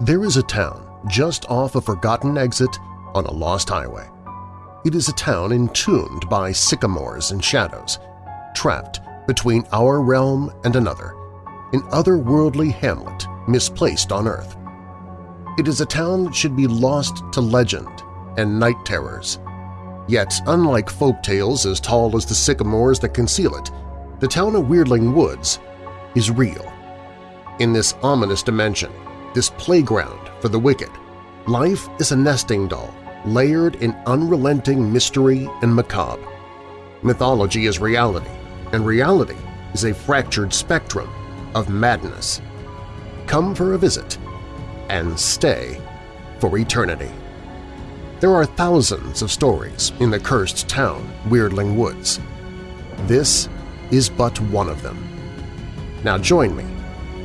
There is a town just off a forgotten exit on a lost highway. It is a town entombed by sycamores and shadows, trapped between our realm and another, an otherworldly hamlet misplaced on Earth. It is a town that should be lost to legend and night terrors. Yet, unlike folk tales as tall as the sycamores that conceal it, the town of Weirdling Woods is real. In this ominous dimension, this playground for the wicked, life is a nesting doll layered in unrelenting mystery and macabre. Mythology is reality, and reality is a fractured spectrum of madness. Come for a visit and stay for eternity. There are thousands of stories in the cursed town, Weirdling Woods. This is but one of them. Now join me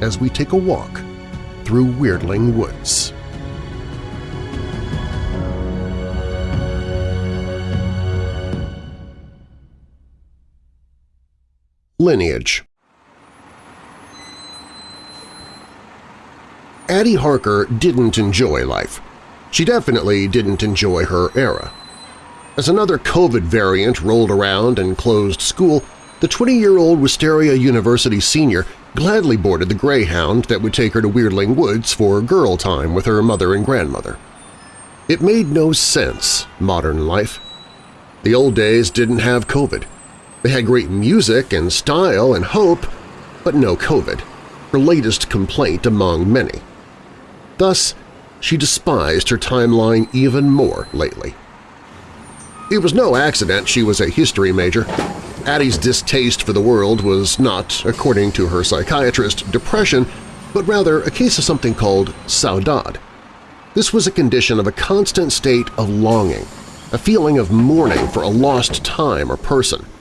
as we take a walk through Weirdling Woods. Lineage Addie Harker didn't enjoy life. She definitely didn't enjoy her era. As another COVID variant rolled around and closed school, the 20-year-old Wisteria University senior gladly boarded the Greyhound that would take her to Weirdling Woods for girl time with her mother and grandmother. It made no sense, modern life. The old days didn't have COVID. They had great music and style and hope, but no COVID, her latest complaint among many. Thus, she despised her timeline even more lately. It was no accident she was a history major. Addie's distaste for the world was not, according to her psychiatrist, depression, but rather a case of something called saudade. This was a condition of a constant state of longing, a feeling of mourning for a lost time or person –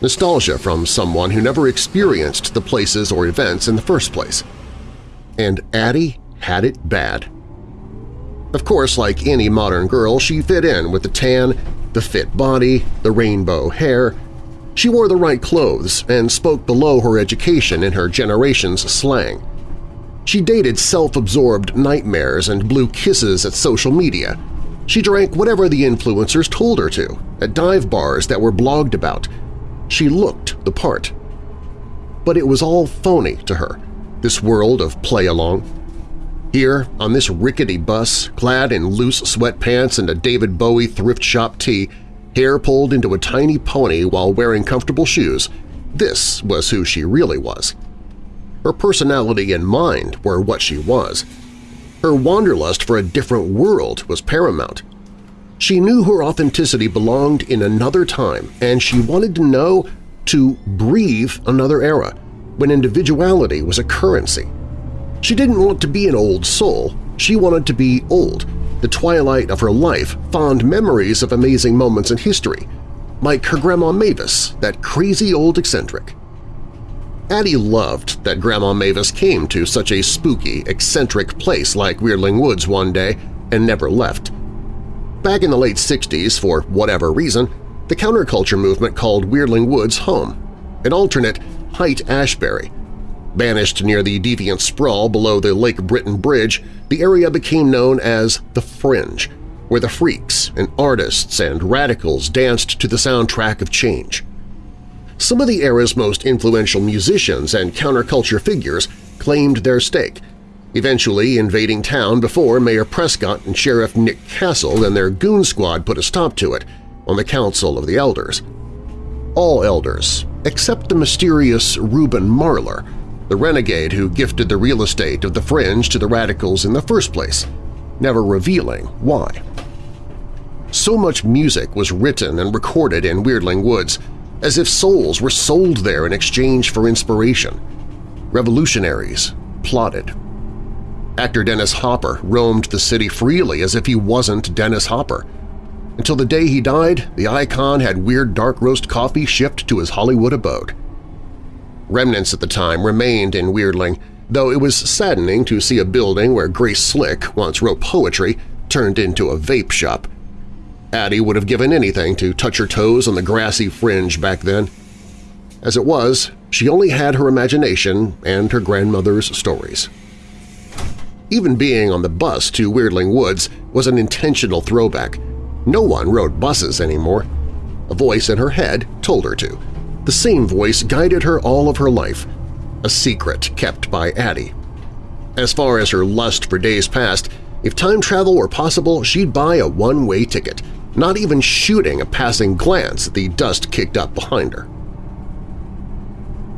nostalgia from someone who never experienced the places or events in the first place. And Addie had it bad. Of course, like any modern girl, she fit in with the tan, the fit body, the rainbow hair. She wore the right clothes and spoke below her education in her generation's slang. She dated self-absorbed nightmares and blew kisses at social media. She drank whatever the influencers told her to, at dive bars that were blogged about, she looked the part. But it was all phony to her, this world of play-along. Here, on this rickety bus, clad in loose sweatpants and a David Bowie thrift shop tee, hair pulled into a tiny pony while wearing comfortable shoes, this was who she really was. Her personality and mind were what she was. Her wanderlust for a different world was paramount. She knew her authenticity belonged in another time, and she wanted to know to breathe another era, when individuality was a currency. She didn't want to be an old soul, she wanted to be old, the twilight of her life, fond memories of amazing moments in history, like her Grandma Mavis, that crazy old eccentric. Addie loved that Grandma Mavis came to such a spooky, eccentric place like Weirdling Woods one day and never left. Back in the late 60s, for whatever reason, the counterculture movement called Weirdling Woods home, an alternate Haight-Ashbury. Banished near the deviant sprawl below the Lake Britain Bridge, the area became known as the Fringe, where the freaks and artists and radicals danced to the soundtrack of change. Some of the era's most influential musicians and counterculture figures claimed their stake, eventually invading town before Mayor Prescott and Sheriff Nick Castle and their goon squad put a stop to it on the Council of the Elders. All elders, except the mysterious Reuben Marlar, the renegade who gifted the real estate of the Fringe to the radicals in the first place, never revealing why. So much music was written and recorded in Weirdling Woods, as if souls were sold there in exchange for inspiration. Revolutionaries plotted Actor Dennis Hopper roamed the city freely as if he wasn't Dennis Hopper. Until the day he died, the icon had weird dark roast coffee shipped to his Hollywood abode. Remnants at the time remained in Weirdling, though it was saddening to see a building where Grace Slick once wrote poetry turned into a vape shop. Addie would have given anything to touch her toes on the grassy fringe back then. As it was, she only had her imagination and her grandmother's stories. Even being on the bus to Weirdling Woods was an intentional throwback. No one rode buses anymore. A voice in her head told her to. The same voice guided her all of her life, a secret kept by Addie. As far as her lust for days past, if time travel were possible, she'd buy a one-way ticket, not even shooting a passing glance at the dust kicked up behind her.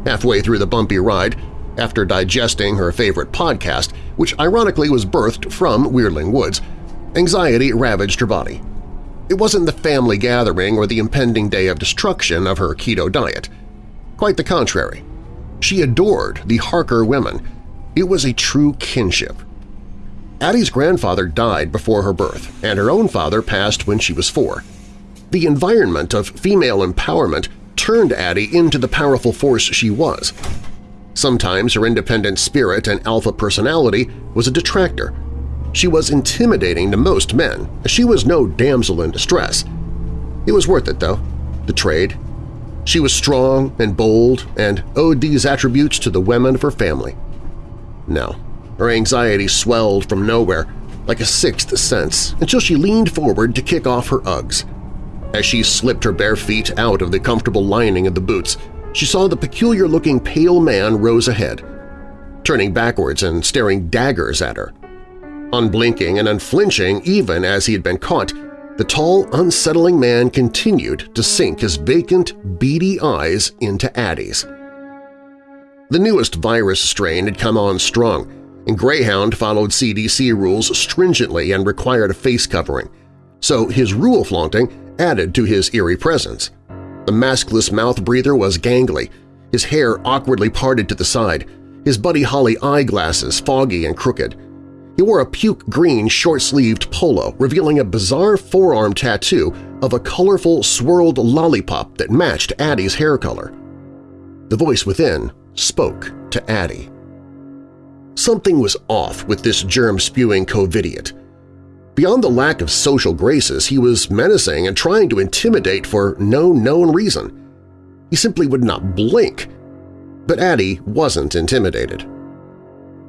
Halfway through the bumpy ride, after digesting her favorite podcast, which ironically was birthed from Weirdling Woods, anxiety ravaged her body. It wasn't the family gathering or the impending day of destruction of her keto diet. Quite the contrary. She adored the Harker women. It was a true kinship. Addie's grandfather died before her birth, and her own father passed when she was four. The environment of female empowerment turned Addie into the powerful force she was. Sometimes her independent spirit and alpha personality was a detractor. She was intimidating to most men, she was no damsel in distress. It was worth it, though, the trade. She was strong and bold and owed these attributes to the women of her family. No, her anxiety swelled from nowhere, like a sixth sense, until she leaned forward to kick off her Uggs. As she slipped her bare feet out of the comfortable lining of the boots, she saw the peculiar-looking pale man rose ahead, turning backwards and staring daggers at her. Unblinking and unflinching even as he had been caught, the tall, unsettling man continued to sink his vacant, beady eyes into Addie's. The newest virus strain had come on strong, and Greyhound followed CDC rules stringently and required a face covering, so his rule flaunting added to his eerie presence. The maskless mouth breather was gangly, his hair awkwardly parted to the side, his Buddy Holly eyeglasses foggy and crooked. He wore a puke-green short-sleeved polo revealing a bizarre forearm tattoo of a colorful swirled lollipop that matched Addie's hair color. The voice within spoke to Addie. Something was off with this germ-spewing covidiot. Beyond the lack of social graces, he was menacing and trying to intimidate for no known reason. He simply would not blink. But Addie wasn't intimidated.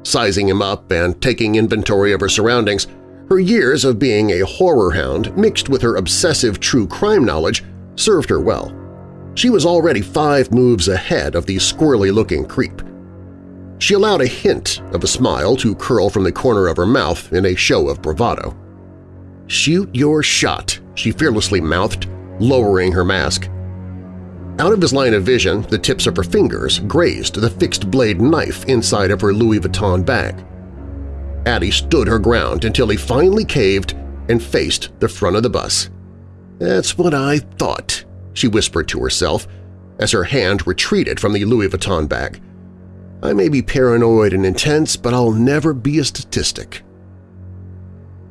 Sizing him up and taking inventory of her surroundings, her years of being a horror hound mixed with her obsessive true crime knowledge served her well. She was already five moves ahead of the squirrely-looking creep. She allowed a hint of a smile to curl from the corner of her mouth in a show of bravado. "'Shoot your shot,' she fearlessly mouthed, lowering her mask. Out of his line of vision, the tips of her fingers grazed the fixed-blade knife inside of her Louis Vuitton bag. Addie stood her ground until he finally caved and faced the front of the bus. "'That's what I thought,' she whispered to herself as her hand retreated from the Louis Vuitton bag. "'I may be paranoid and intense, but I'll never be a statistic.'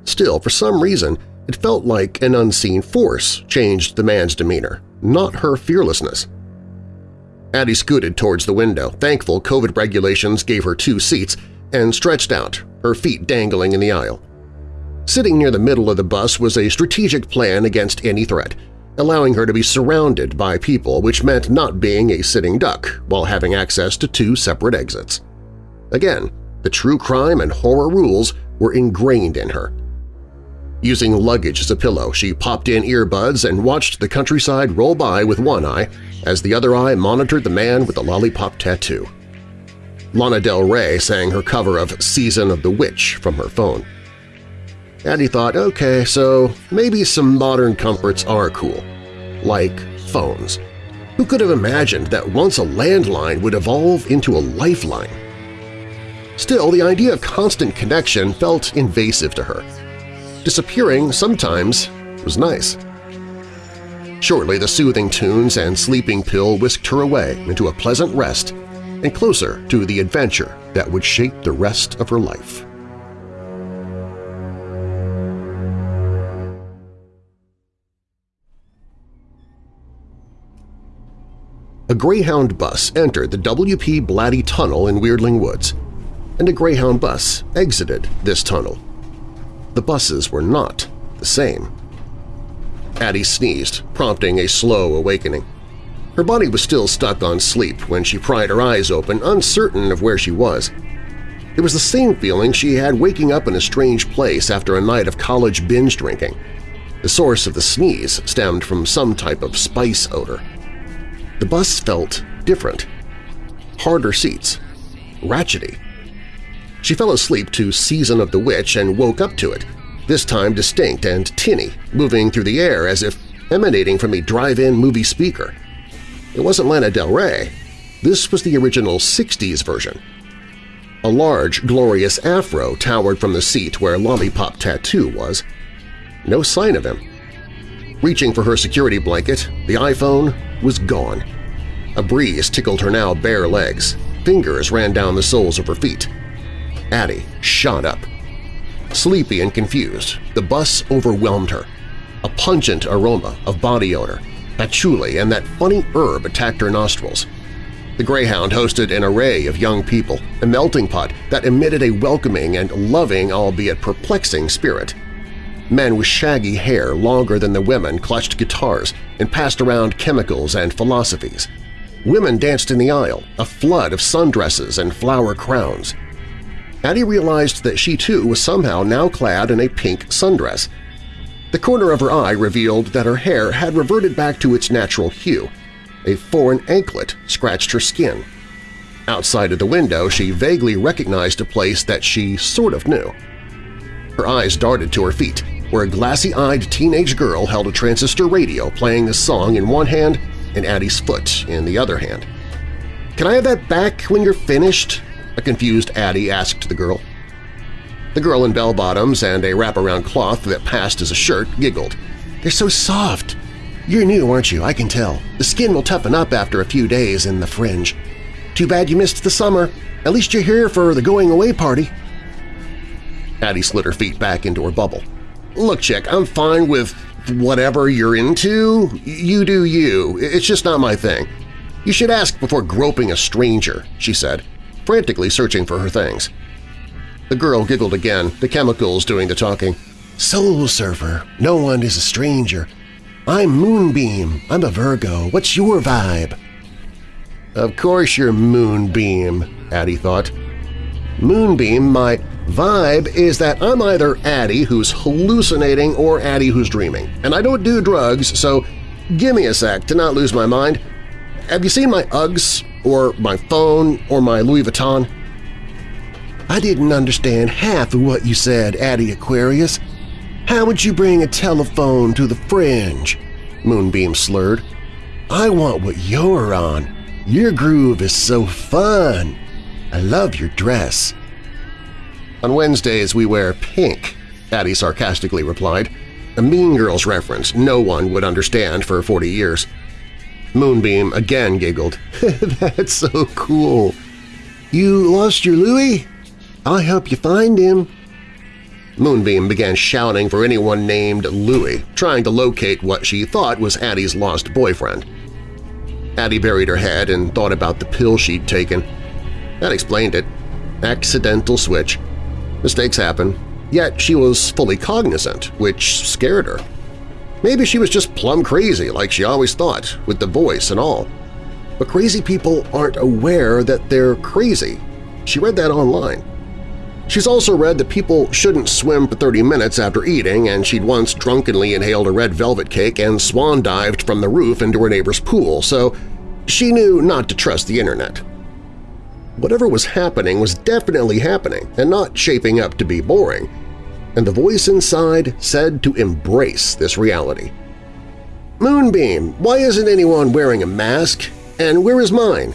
Still, for some reason, it felt like an unseen force changed the man's demeanor, not her fearlessness. Addie scooted towards the window, thankful COVID regulations gave her two seats, and stretched out, her feet dangling in the aisle. Sitting near the middle of the bus was a strategic plan against any threat, allowing her to be surrounded by people which meant not being a sitting duck while having access to two separate exits. Again, the true crime and horror rules were ingrained in her. Using luggage as a pillow, she popped in earbuds and watched the countryside roll by with one eye as the other eye monitored the man with the lollipop tattoo. Lana Del Rey sang her cover of Season of the Witch from her phone. Addie thought, okay, so maybe some modern comforts are cool, like phones. Who could have imagined that once a landline would evolve into a lifeline? Still, the idea of constant connection felt invasive to her. Disappearing sometimes was nice. Shortly, the soothing tunes and sleeping pill whisked her away into a pleasant rest and closer to the adventure that would shape the rest of her life. A Greyhound bus entered the W.P. Blatty Tunnel in Weirdling Woods, and a Greyhound bus exited this tunnel the buses were not the same. Addie sneezed, prompting a slow awakening. Her body was still stuck on sleep when she pried her eyes open, uncertain of where she was. It was the same feeling she had waking up in a strange place after a night of college binge drinking. The source of the sneeze stemmed from some type of spice odor. The bus felt different. Harder seats. Ratchety. She fell asleep to Season of the Witch and woke up to it, this time distinct and tinny, moving through the air as if emanating from a drive-in movie speaker. It wasn't Lana Del Rey. This was the original 60s version. A large, glorious afro towered from the seat where Lollipop Tattoo was. No sign of him. Reaching for her security blanket, the iPhone was gone. A breeze tickled her now bare legs. Fingers ran down the soles of her feet. Addie shot up. Sleepy and confused, the bus overwhelmed her. A pungent aroma of body odor, patchouli, and that funny herb attacked her nostrils. The Greyhound hosted an array of young people, a melting pot that emitted a welcoming and loving albeit perplexing spirit. Men with shaggy hair longer than the women clutched guitars and passed around chemicals and philosophies. Women danced in the aisle, a flood of sundresses and flower crowns. Addie realized that she too was somehow now clad in a pink sundress. The corner of her eye revealed that her hair had reverted back to its natural hue. A foreign anklet scratched her skin. Outside of the window, she vaguely recognized a place that she sort of knew. Her eyes darted to her feet, where a glassy-eyed teenage girl held a transistor radio playing a song in one hand and Addie's foot in the other hand. "'Can I have that back when you're finished?' A confused Addie asked the girl. The girl in bell-bottoms and a wraparound cloth that passed as a shirt giggled. "'They're so soft! You're new, aren't you? I can tell. The skin will toughen up after a few days in the fringe. Too bad you missed the summer. At least you're here for the going-away party.' Addie slid her feet back into her bubble. "'Look, chick, I'm fine with whatever you're into. You do you. It's just not my thing. You should ask before groping a stranger,' she said, frantically searching for her things. The girl giggled again, the chemicals doing the talking. "'Soul Surfer. No one is a stranger. I'm Moonbeam. I'm a Virgo. What's your vibe?' Of course you're Moonbeam, Addie thought. Moonbeam, my vibe is that I'm either Addie who's hallucinating or Addie who's dreaming, and I don't do drugs, so give me a sec to not lose my mind. Have you seen my Uggs, or my phone, or my Louis Vuitton? I didn't understand half of what you said, Addie Aquarius. How would you bring a telephone to the fringe? Moonbeam slurred. I want what you're on. Your groove is so fun. I love your dress. On Wednesdays we wear pink, Addie sarcastically replied. A Mean Girls reference no one would understand for 40 years. Moonbeam again giggled. That's so cool. You lost your Louis? I'll help you find him. Moonbeam began shouting for anyone named Louis, trying to locate what she thought was Addie's lost boyfriend. Addie buried her head and thought about the pill she'd taken. That explained it. Accidental switch. Mistakes happen, yet she was fully cognizant, which scared her. Maybe she was just plumb crazy like she always thought, with the voice and all. But crazy people aren't aware that they're crazy. She read that online. She's also read that people shouldn't swim for 30 minutes after eating and she'd once drunkenly inhaled a red velvet cake and swan-dived from the roof into her neighbor's pool, so she knew not to trust the internet. Whatever was happening was definitely happening and not shaping up to be boring, and the voice inside said to embrace this reality. Moonbeam, why isn't anyone wearing a mask? And where is mine?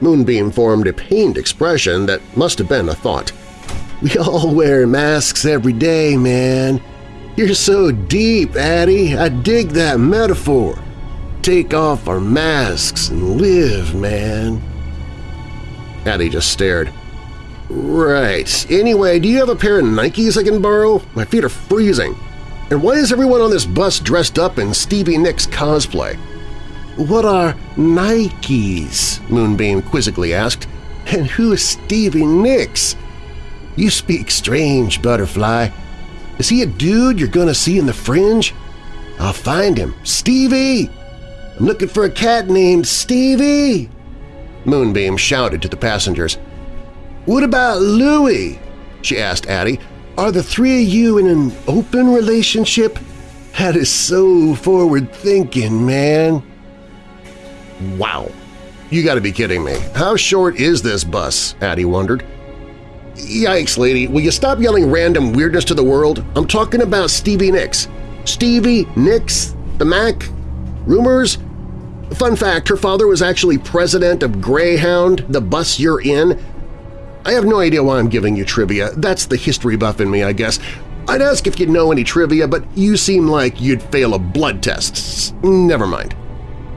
Moonbeam formed a pained expression that must have been a thought. We all wear masks every day, man. You're so deep, Addie. I dig that metaphor. Take off our masks and live, man. Addie just stared. Right. Anyway, do you have a pair of Nikes I can borrow? My feet are freezing. And why is everyone on this bus dressed up in Stevie Nicks cosplay? What are Nikes? Moonbeam quizzically asked. And who is Stevie Nicks? You speak strange, Butterfly. Is he a dude you're gonna see in the fringe? I'll find him. Stevie! I'm looking for a cat named Stevie! Moonbeam shouted to the passengers. What about Louie? she asked Addie. Are the three of you in an open relationship? That is so forward-thinking, man. Wow. You gotta be kidding me. How short is this bus? Addie wondered. Yikes, lady. Will you stop yelling random weirdness to the world? I'm talking about Stevie Nicks. Stevie Nicks? The Mac? Rumors? Fun fact, her father was actually president of Greyhound, the bus you're in. I have no idea why I'm giving you trivia. That's the history buff in me, I guess. I'd ask if you'd know any trivia, but you seem like you'd fail a blood test. Never mind.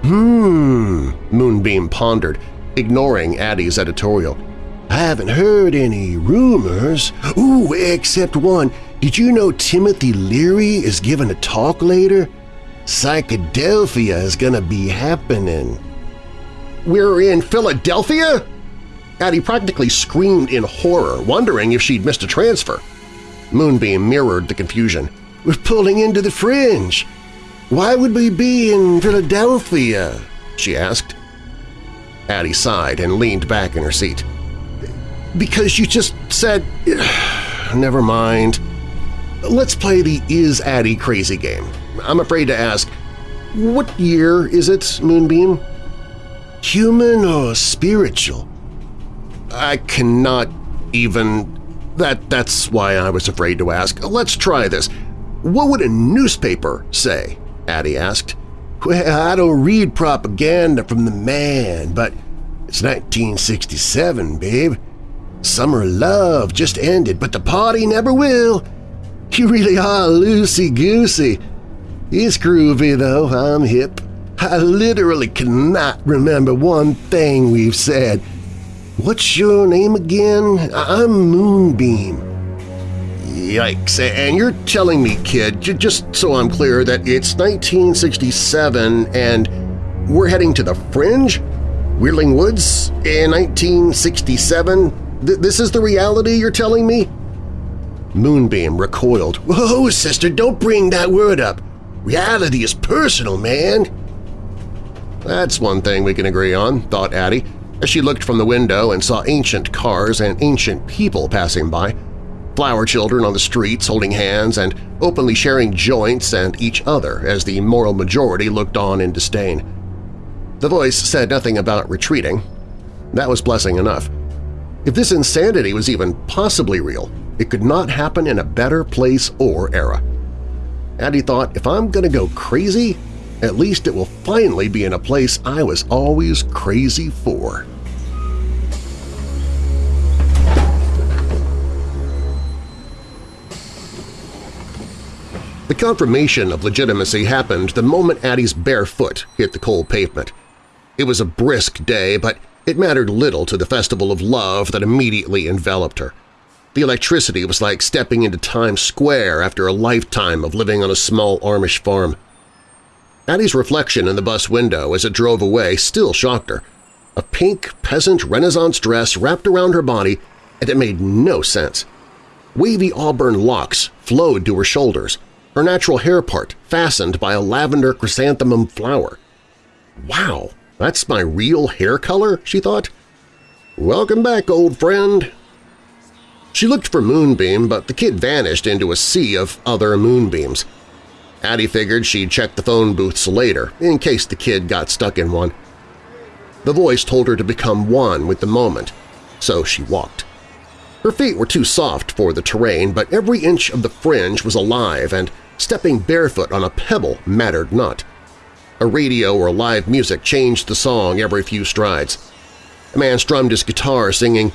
Hmm, Moonbeam pondered, ignoring Addie's editorial. I haven't heard any rumors. Ooh, except one. Did you know Timothy Leary is giving a talk later? Psychedelphia is gonna be happening. We're in Philadelphia? Addie practically screamed in horror, wondering if she'd missed a transfer. Moonbeam mirrored the confusion. We're pulling into the fringe. Why would we be in Philadelphia? she asked. Addie sighed and leaned back in her seat. Because you just said… Never mind. Let's play the Is Addie Crazy game. I'm afraid to ask, what year is it, Moonbeam? Human or spiritual? I cannot even… That, that's why I was afraid to ask. Let's try this. What would a newspaper say? Addie asked. Well, I don't read propaganda from the man, but it's 1967, babe. Summer love just ended, but the party never will. You really are loosey-goosey. It's groovy, though. I'm hip. I literally cannot remember one thing we've said. What's your name again? I'm Moonbeam. Yikes, and you're telling me, kid, just so I'm clear, that it's 1967 and we're heading to the Fringe? Weirdling Woods in 1967? Th this is the reality you're telling me? Moonbeam recoiled. Whoa, sister, don't bring that word up. Reality is personal, man. That's one thing we can agree on, thought Addie, as she looked from the window and saw ancient cars and ancient people passing by, flower children on the streets holding hands and openly sharing joints and each other as the moral majority looked on in disdain. The voice said nothing about retreating. That was blessing enough. If this insanity was even possibly real, it could not happen in a better place or era. Addie thought, if I'm going to go crazy, at least it will finally be in a place I was always crazy for. The confirmation of legitimacy happened the moment Addie's bare foot hit the cold pavement. It was a brisk day, but it mattered little to the festival of love that immediately enveloped her. The electricity was like stepping into Times Square after a lifetime of living on a small Amish farm. Addie's reflection in the bus window as it drove away still shocked her. A pink peasant Renaissance dress wrapped around her body, and it made no sense. Wavy auburn locks flowed to her shoulders, her natural hair part fastened by a lavender chrysanthemum flower. Wow, that's my real hair color, she thought. Welcome back, old friend, she looked for Moonbeam, but the kid vanished into a sea of other Moonbeams. Addie figured she'd check the phone booths later, in case the kid got stuck in one. The voice told her to become one with the moment, so she walked. Her feet were too soft for the terrain, but every inch of the fringe was alive and stepping barefoot on a pebble mattered not. A radio or live music changed the song every few strides. A man strummed his guitar singing,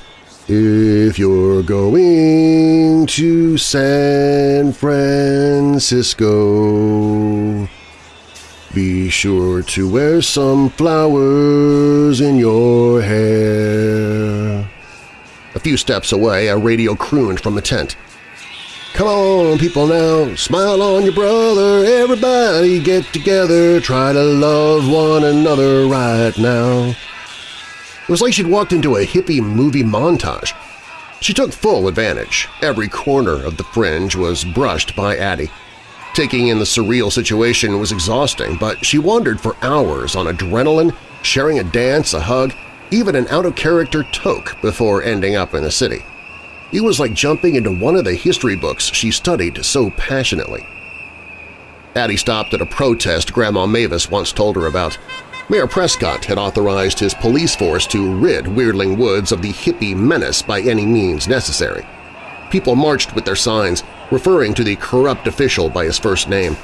if you're going to San Francisco, be sure to wear some flowers in your hair. A few steps away, a radio crooned from the tent. Come on, people now, smile on your brother, everybody get together, try to love one another right now. It was like she'd walked into a hippie movie montage. She took full advantage. Every corner of the fringe was brushed by Addie. Taking in the surreal situation was exhausting, but she wandered for hours on adrenaline, sharing a dance, a hug, even an out-of-character toke before ending up in the city. It was like jumping into one of the history books she studied so passionately. Addie stopped at a protest Grandma Mavis once told her about. Mayor Prescott had authorized his police force to rid Weirdling Woods of the hippie menace by any means necessary. People marched with their signs, referring to the corrupt official by his first name.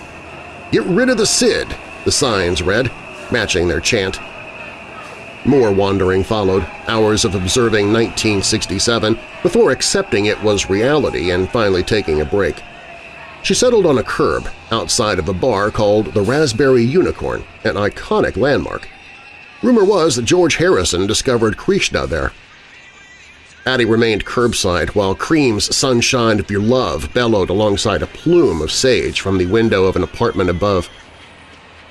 Get rid of the Cid, the signs read, matching their chant. More wandering followed, hours of observing 1967 before accepting it was reality and finally taking a break. She settled on a curb outside of a bar called the Raspberry Unicorn, an iconic landmark. Rumor was that George Harrison discovered Krishna there. Addie remained curbside while Cream's Sunshine of Your Love bellowed alongside a plume of sage from the window of an apartment above.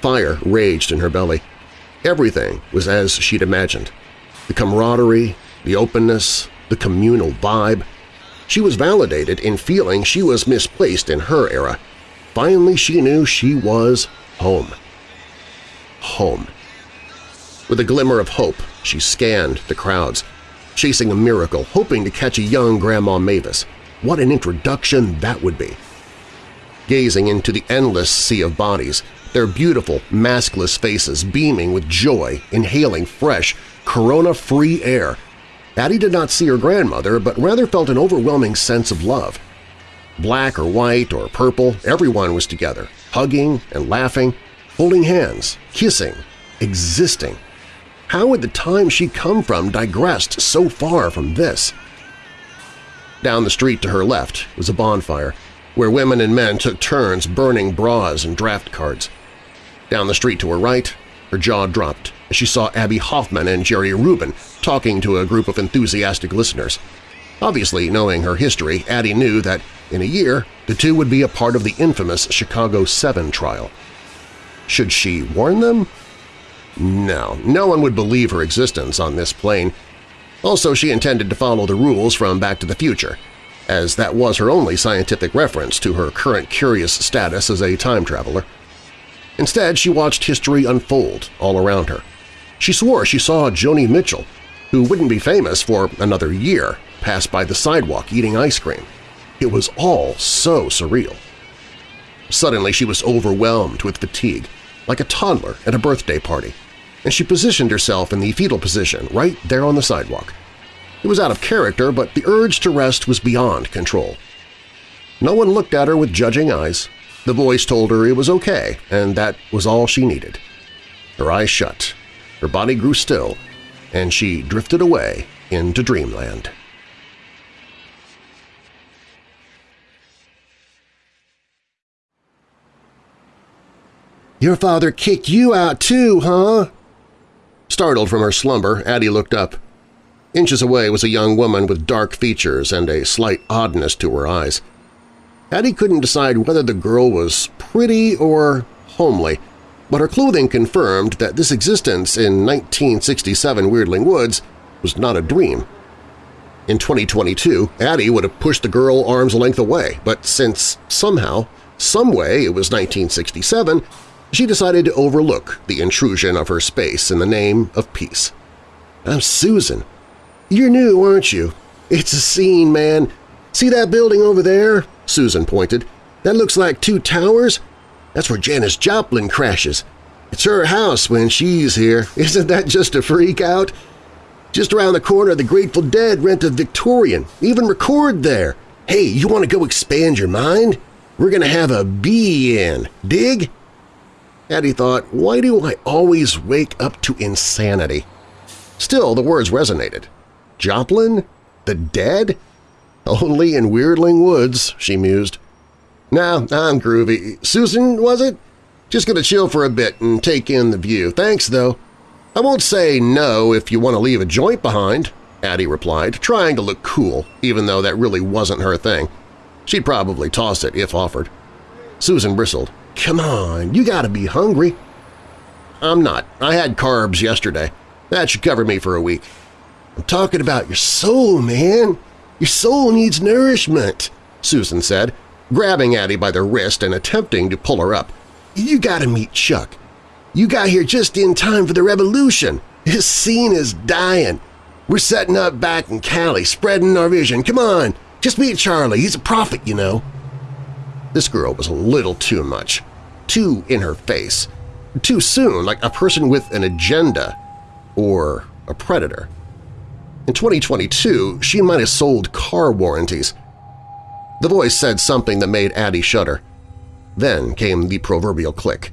Fire raged in her belly. Everything was as she'd imagined. The camaraderie, the openness, the communal vibe. She was validated in feeling she was misplaced in her era. Finally she knew she was home. Home. With a glimmer of hope, she scanned the crowds, chasing a miracle, hoping to catch a young Grandma Mavis. What an introduction that would be! Gazing into the endless sea of bodies, their beautiful, maskless faces beaming with joy, inhaling fresh, corona-free air. Addie did not see her grandmother, but rather felt an overwhelming sense of love. Black or white or purple, everyone was together, hugging and laughing, holding hands, kissing, existing. How had the time she'd come from digressed so far from this? Down the street to her left was a bonfire, where women and men took turns burning bras and draft cards. Down the street to her right, her jaw dropped as she saw Abbie Hoffman and Jerry Rubin talking to a group of enthusiastic listeners. Obviously, knowing her history, Addie knew that in a year the two would be a part of the infamous Chicago 7 trial. Should she warn them? No, no one would believe her existence on this plane. Also, she intended to follow the rules from Back to the Future, as that was her only scientific reference to her current curious status as a time traveler. Instead, she watched history unfold all around her. She swore she saw Joni Mitchell, who wouldn't be famous for another year, pass by the sidewalk eating ice cream. It was all so surreal. Suddenly she was overwhelmed with fatigue, like a toddler at a birthday party, and she positioned herself in the fetal position right there on the sidewalk. It was out of character, but the urge to rest was beyond control. No one looked at her with judging eyes, the voice told her it was okay, and that was all she needed. Her eyes shut, her body grew still, and she drifted away into dreamland. "'Your father kicked you out too, huh?' Startled from her slumber, Addie looked up. Inches away was a young woman with dark features and a slight oddness to her eyes. Addie couldn't decide whether the girl was pretty or homely, but her clothing confirmed that this existence in 1967 Weirdling Woods was not a dream. In 2022, Addie would have pushed the girl arm's length away, but since somehow, someway it was 1967, she decided to overlook the intrusion of her space in the name of peace. I'm Susan. You're new, aren't you? It's a scene, man. See that building over there? Susan pointed. That looks like two towers. That's where Janis Joplin crashes. It's her house when she's here. Isn't that just a freak out? Just around the corner, the Grateful Dead rent a Victorian, even record there. Hey, you want to go expand your mind? We're going to have a be in. Dig? Addie thought, why do I always wake up to insanity? Still, the words resonated. Joplin? The dead? Only in Weirdling Woods, she mused. Nah, I'm groovy. Susan, was it? Just gonna chill for a bit and take in the view. Thanks, though. I won't say no if you want to leave a joint behind, Addie replied, trying to look cool, even though that really wasn't her thing. She'd probably toss it if offered. Susan bristled. Come on, you gotta be hungry. I'm not. I had carbs yesterday. That should cover me for a week. I'm talking about your soul, man. Your soul needs nourishment, Susan said, grabbing Addie by the wrist and attempting to pull her up. You gotta meet Chuck. You got here just in time for the revolution. This scene is dying. We're setting up back in Cali, spreading our vision. Come on, just meet Charlie. He's a prophet, you know. This girl was a little too much, too in her face, too soon, like a person with an agenda or a predator. In 2022, she might have sold car warranties. The voice said something that made Addie shudder. Then came the proverbial click.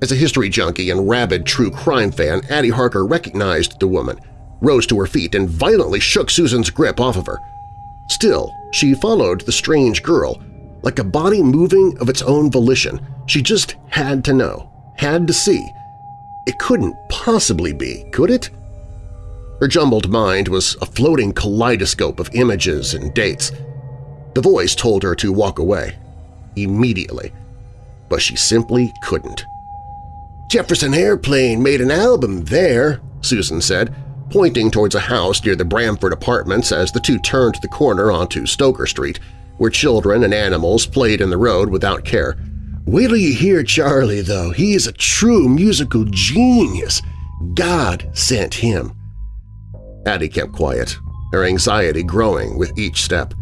As a history junkie and rabid true crime fan, Addie Harker recognized the woman, rose to her feet, and violently shook Susan's grip off of her. Still, she followed the strange girl, like a body moving of its own volition. She just had to know, had to see. It couldn't possibly be, could it? Her jumbled mind was a floating kaleidoscope of images and dates. The voice told her to walk away. Immediately. But she simply couldn't. Jefferson Airplane made an album there, Susan said, pointing towards a house near the Bramford Apartments as the two turned the corner onto Stoker Street, where children and animals played in the road without care. Wait till you hear Charlie, though. He is a true musical genius. God sent him. Addie kept quiet, her anxiety growing with each step.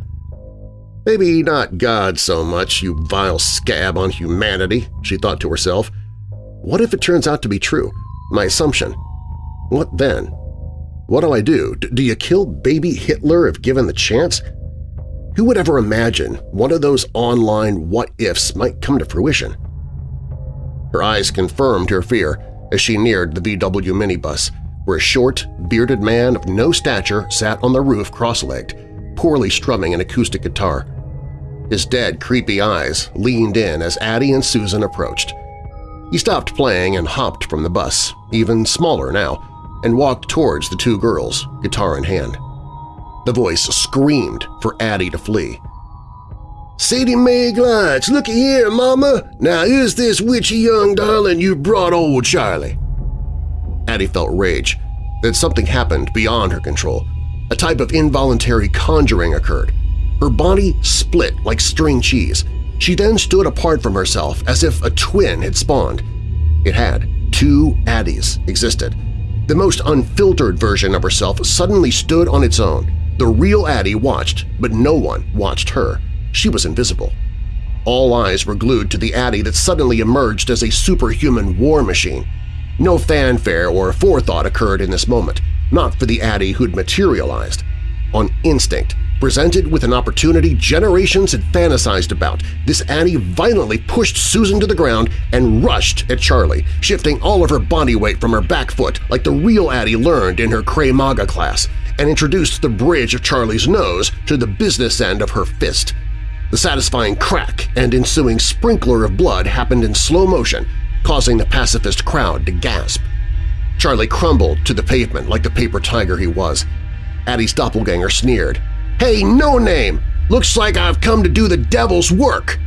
Maybe not God so much, you vile scab on humanity, she thought to herself. What if it turns out to be true, my assumption? What then? What do I do? D do you kill baby Hitler if given the chance? Who would ever imagine one of those online what-ifs might come to fruition? Her eyes confirmed her fear as she neared the VW minibus, where a short, bearded man of no stature sat on the roof cross-legged, poorly strumming an acoustic guitar. His dead, creepy eyes leaned in as Addie and Susan approached. He stopped playing and hopped from the bus, even smaller now, and walked towards the two girls, guitar in hand. The voice screamed for Addie to flee. Sadie Mae Glutz, looky here, Mama! Now is this witchy young darling you brought old Charlie? Addie felt rage. Then something happened beyond her control. A type of involuntary conjuring occurred. Her body split like string cheese. She then stood apart from herself as if a twin had spawned. It had. Two Addies existed. The most unfiltered version of herself suddenly stood on its own, the real Addie watched, but no one watched her. She was invisible. All eyes were glued to the Addie that suddenly emerged as a superhuman war machine. No fanfare or forethought occurred in this moment, not for the Addie who'd materialized. On instinct, Presented with an opportunity generations had fantasized about, this Addie violently pushed Susan to the ground and rushed at Charlie, shifting all of her body weight from her back foot like the real Addie learned in her Krav Maga class, and introduced the bridge of Charlie's nose to the business end of her fist. The satisfying crack and ensuing sprinkler of blood happened in slow motion, causing the pacifist crowd to gasp. Charlie crumbled to the pavement like the paper tiger he was. Addie's doppelganger sneered, Hey, no name! Looks like I've come to do the devil's work!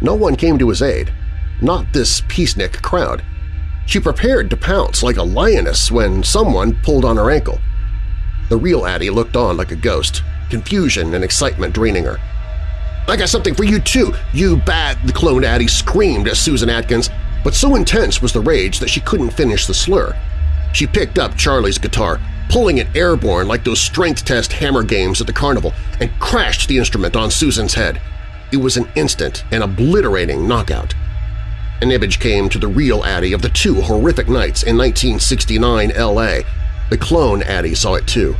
No one came to his aid, not this peacenik crowd. She prepared to pounce like a lioness when someone pulled on her ankle. The real Addie looked on like a ghost, confusion and excitement draining her. I got something for you too, you bad, the cloned Addie screamed at Susan Atkins, but so intense was the rage that she couldn't finish the slur. She picked up Charlie's guitar, pulling it airborne like those strength test hammer games at the carnival, and crashed the instrument on Susan's head. It was an instant and obliterating knockout. An image came to the real Addie of the two horrific nights in 1969 L.A. The clone Addie saw it too.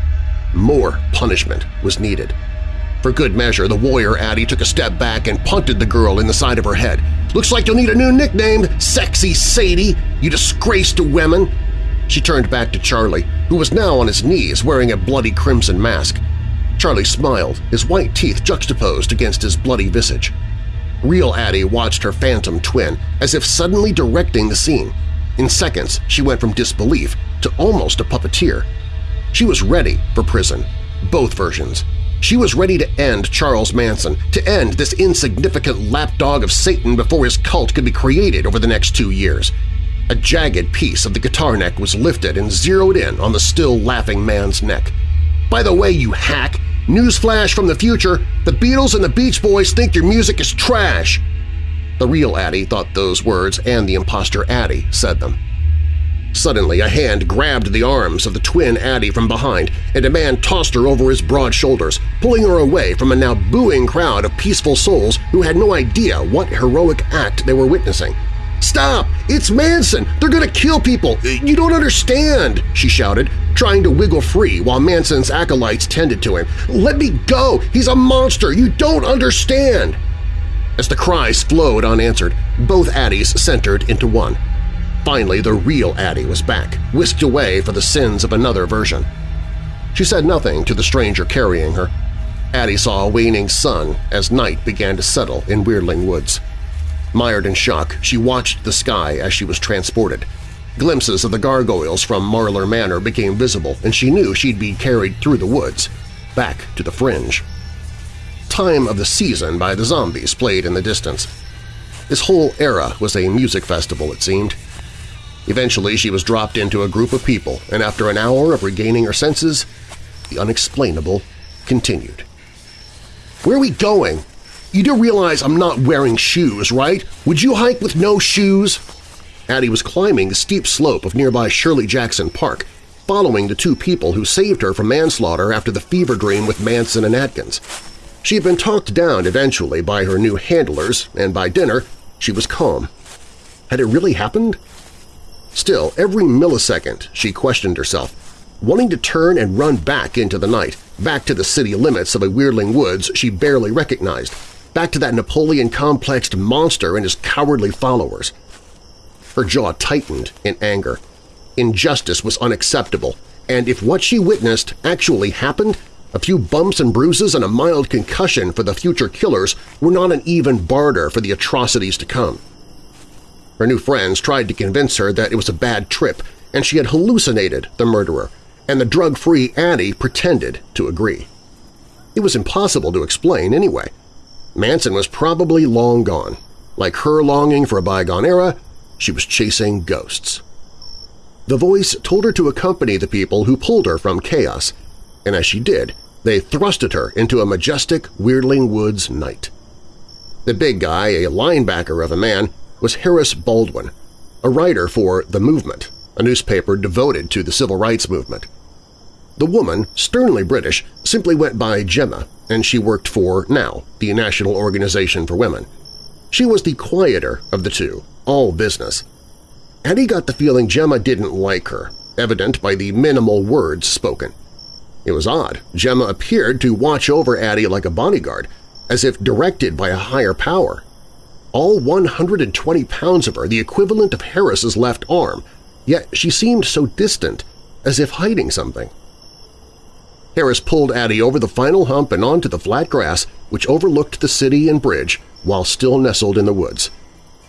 More punishment was needed. For good measure, the warrior Addie took a step back and punted the girl in the side of her head. "'Looks like you'll need a new nickname, Sexy Sadie, you disgrace to women!' She turned back to Charlie, who was now on his knees wearing a bloody crimson mask. Charlie smiled, his white teeth juxtaposed against his bloody visage. Real Addie watched her phantom twin as if suddenly directing the scene. In seconds, she went from disbelief to almost a puppeteer. She was ready for prison, both versions. She was ready to end Charles Manson, to end this insignificant lapdog of Satan before his cult could be created over the next two years. A jagged piece of the guitar neck was lifted and zeroed in on the still laughing man's neck. By the way, you hack! Newsflash from the future, the Beatles and the Beach Boys think your music is trash! The real Addie thought those words and the impostor Addie said them. Suddenly, a hand grabbed the arms of the twin Addie from behind, and a man tossed her over his broad shoulders, pulling her away from a now booing crowd of peaceful souls who had no idea what heroic act they were witnessing. "'Stop! It's Manson! They're gonna kill people! You don't understand!' she shouted, trying to wiggle free while Manson's acolytes tended to him. "'Let me go! He's a monster! You don't understand!' As the cries flowed unanswered, both Addies centered into one. Finally, the real Addie was back, whisked away for the sins of another version. She said nothing to the stranger carrying her. Addie saw a waning sun as night began to settle in Weirdling Woods. Mired in shock, she watched the sky as she was transported. Glimpses of the gargoyles from Marlar Manor became visible, and she knew she'd be carried through the woods, back to the fringe. Time of the Season by the Zombies played in the distance. This whole era was a music festival, it seemed. Eventually she was dropped into a group of people, and after an hour of regaining her senses, the unexplainable continued. "'Where are we going? You do realize I'm not wearing shoes, right? Would you hike with no shoes?' Addie was climbing the steep slope of nearby Shirley Jackson Park, following the two people who saved her from manslaughter after the fever dream with Manson and Atkins. She had been talked down eventually by her new handlers, and by dinner she was calm. Had it really happened? Still, every millisecond she questioned herself, wanting to turn and run back into the night, back to the city limits of a Weirdling Woods she barely recognized, back to that Napoleon-complexed monster and his cowardly followers. Her jaw tightened in anger. Injustice was unacceptable, and if what she witnessed actually happened, a few bumps and bruises and a mild concussion for the future killers were not an even barter for the atrocities to come. Her new friends tried to convince her that it was a bad trip and she had hallucinated the murderer, and the drug-free Addie pretended to agree. It was impossible to explain anyway. Manson was probably long gone. Like her longing for a bygone era, she was chasing ghosts. The voice told her to accompany the people who pulled her from chaos, and as she did, they thrusted her into a majestic Weirdling Woods night. The big guy, a linebacker of a man, was Harris Baldwin, a writer for The Movement, a newspaper devoted to the civil rights movement. The woman, sternly British, simply went by Gemma, and she worked for NOW, the National Organization for Women. She was the quieter of the two, all business. Addie got the feeling Gemma didn't like her, evident by the minimal words spoken. It was odd. Gemma appeared to watch over Addie like a bodyguard, as if directed by a higher power all 120 pounds of her, the equivalent of Harris's left arm, yet she seemed so distant, as if hiding something. Harris pulled Addie over the final hump and onto the flat grass which overlooked the city and bridge while still nestled in the woods.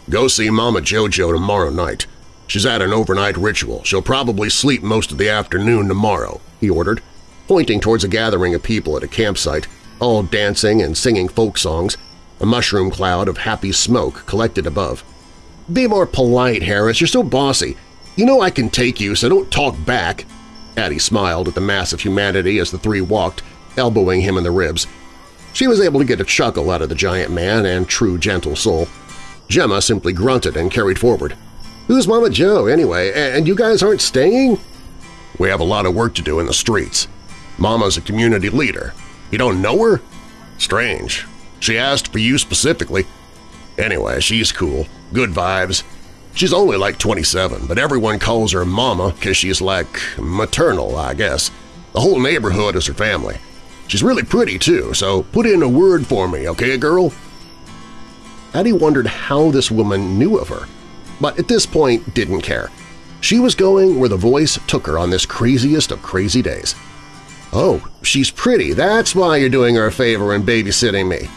"'Go see Mama Jojo tomorrow night. She's at an overnight ritual. She'll probably sleep most of the afternoon tomorrow,' he ordered, pointing towards a gathering of people at a campsite, all dancing and singing folk songs, a mushroom cloud of happy smoke collected above. "'Be more polite, Harris. You're so bossy. You know I can take you, so don't talk back.' Addie smiled at the mass of humanity as the three walked, elbowing him in the ribs. She was able to get a chuckle out of the giant man and true gentle soul. Gemma simply grunted and carried forward. "'Who's Mama Joe, anyway? And you guys aren't staying?' "'We have a lot of work to do in the streets. Mama's a community leader. You don't know her? Strange. She asked for you specifically. Anyway, she's cool. Good vibes. She's only like 27, but everyone calls her Mama because she's like maternal, I guess. The whole neighborhood is her family. She's really pretty, too, so put in a word for me, okay, girl? Addie wondered how this woman knew of her, but at this point didn't care. She was going where the voice took her on this craziest of crazy days. Oh, she's pretty. That's why you're doing her a favor and babysitting me.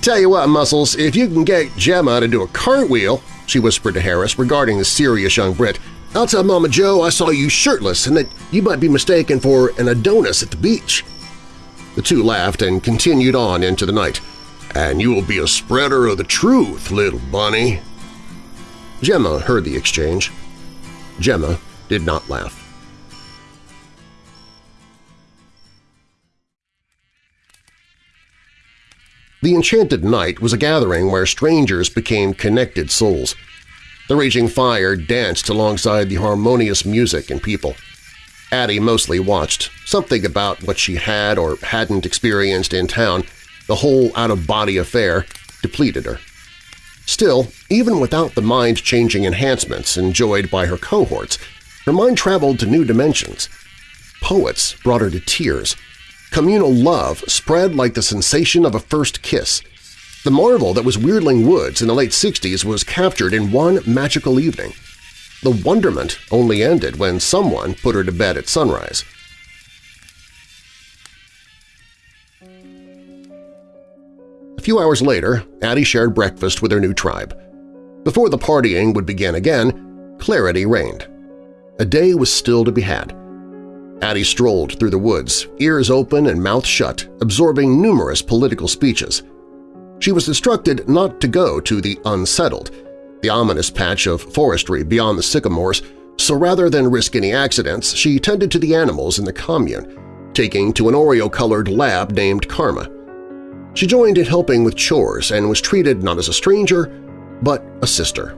Tell you what, Muscles, if you can get Gemma to do a cartwheel, she whispered to Harris regarding the serious young Brit, I'll tell Mama Joe I saw you shirtless and that you might be mistaken for an Adonis at the beach. The two laughed and continued on into the night. And you will be a spreader of the truth, little bunny. Gemma heard the exchange. Gemma did not laugh. The Enchanted Night was a gathering where strangers became connected souls. The raging fire danced alongside the harmonious music and people. Addie mostly watched, something about what she had or hadn't experienced in town, the whole out-of-body affair, depleted her. Still, even without the mind-changing enhancements enjoyed by her cohorts, her mind traveled to new dimensions. Poets brought her to tears. Communal love spread like the sensation of a first kiss. The marvel that was Weirdling Woods in the late 60s was captured in one magical evening. The wonderment only ended when someone put her to bed at sunrise. A few hours later, Addie shared breakfast with her new tribe. Before the partying would begin again, clarity reigned. A day was still to be had. Addie strolled through the woods, ears open and mouth shut, absorbing numerous political speeches. She was instructed not to go to the unsettled, the ominous patch of forestry beyond the sycamores, so rather than risk any accidents, she tended to the animals in the commune, taking to an Oreo-colored lab named Karma. She joined in helping with chores and was treated not as a stranger, but a sister.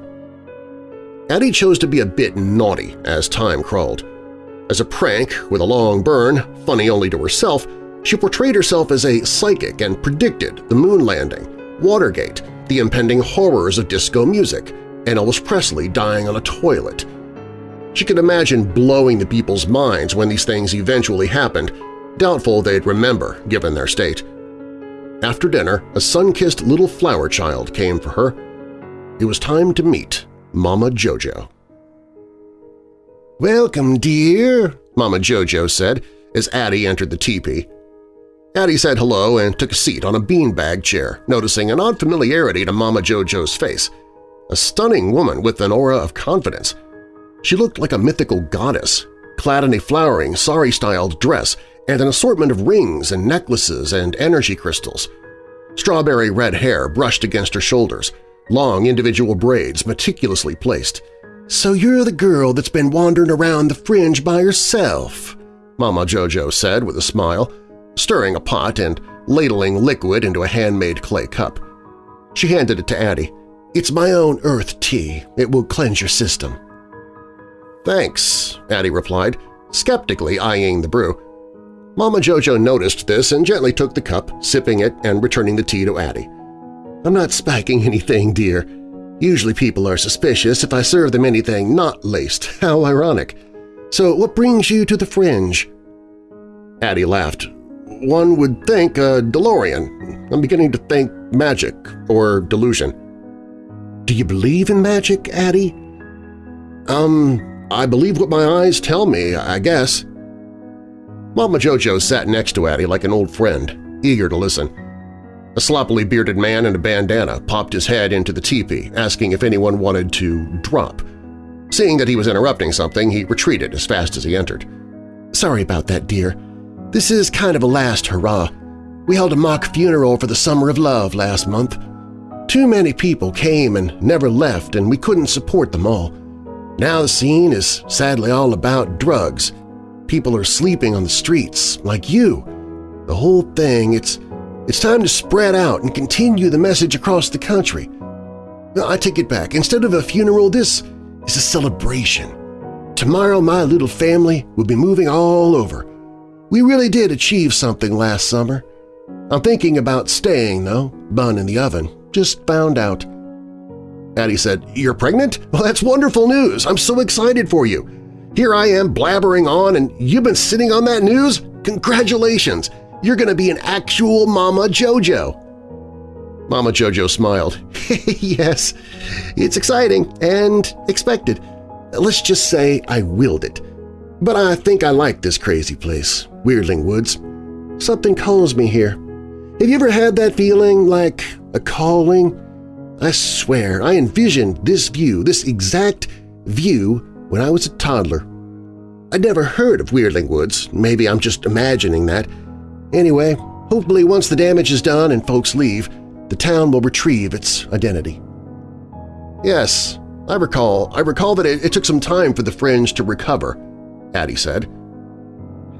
Addie chose to be a bit naughty as time crawled. As a prank with a long burn, funny only to herself, she portrayed herself as a psychic and predicted the moon landing, Watergate, the impending horrors of disco music, and Elvis Presley dying on a toilet. She could imagine blowing the people's minds when these things eventually happened, doubtful they'd remember given their state. After dinner, a sun-kissed little flower child came for her. It was time to meet Mama Jojo. "'Welcome, dear,' Mama Jojo said as Addie entered the teepee. Addie said hello and took a seat on a beanbag chair, noticing an odd familiarity to Mama Jojo's face. A stunning woman with an aura of confidence. She looked like a mythical goddess, clad in a flowering, sari-styled dress and an assortment of rings and necklaces and energy crystals. Strawberry red hair brushed against her shoulders, long individual braids meticulously placed. "'So you're the girl that's been wandering around the fringe by herself,' Mama Jojo said with a smile, stirring a pot and ladling liquid into a handmade clay cup. She handed it to Addie. "'It's my own earth tea. It will cleanse your system.' "'Thanks,' Addie replied, skeptically eyeing the brew. Mama Jojo noticed this and gently took the cup, sipping it and returning the tea to Addie. I'm not spiking anything, dear. Usually people are suspicious if I serve them anything not laced. How ironic. So what brings you to the fringe? Addie laughed. One would think a DeLorean. I'm beginning to think magic or delusion. Do you believe in magic, Addie? Um, I believe what my eyes tell me, I guess. Mama Jojo sat next to Addie like an old friend, eager to listen. A sloppily bearded man in a bandana popped his head into the teepee, asking if anyone wanted to drop. Seeing that he was interrupting something, he retreated as fast as he entered. "'Sorry about that, dear. This is kind of a last hurrah. We held a mock funeral for the Summer of Love last month. Too many people came and never left, and we couldn't support them all. Now the scene is sadly all about drugs, People are sleeping on the streets, like you. The whole thing, it's, it's time to spread out and continue the message across the country. I take it back. Instead of a funeral, this is a celebration. Tomorrow my little family will be moving all over. We really did achieve something last summer. I'm thinking about staying, though, bun in the oven. Just found out. Addie said, You're pregnant? Well, that's wonderful news. I'm so excited for you. Here I am blabbering on and you've been sitting on that news? Congratulations! You're going to be an actual Mama Jojo! Mama Jojo smiled. yes, it's exciting and expected. Let's just say I willed it. But I think I like this crazy place, Weirdling Woods. Something calls me here. Have you ever had that feeling like a calling? I swear I envisioned this view, this exact view when I was a toddler. I'd never heard of Weirdling Woods, maybe I'm just imagining that. Anyway, hopefully once the damage is done and folks leave, the town will retrieve its identity. Yes, I recall. I recall that it, it took some time for the fringe to recover, Addie said.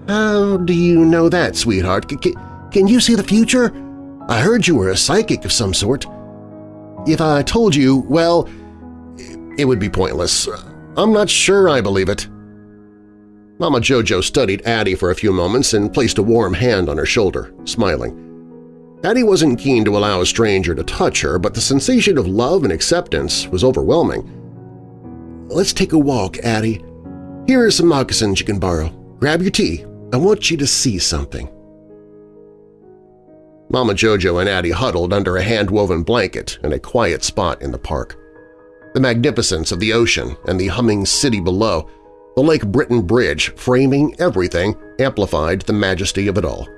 How do you know that, sweetheart? C can you see the future? I heard you were a psychic of some sort. If I told you, well, It would be pointless. I'm not sure I believe it. Mama Jojo studied Addie for a few moments and placed a warm hand on her shoulder, smiling. Addie wasn't keen to allow a stranger to touch her, but the sensation of love and acceptance was overwhelming. Let's take a walk, Addie. Here are some moccasins you can borrow. Grab your tea. I want you to see something. Mama Jojo and Addie huddled under a hand-woven blanket in a quiet spot in the park. The magnificence of the ocean and the humming city below the Lake Britain Bridge, framing everything, amplified the majesty of it all.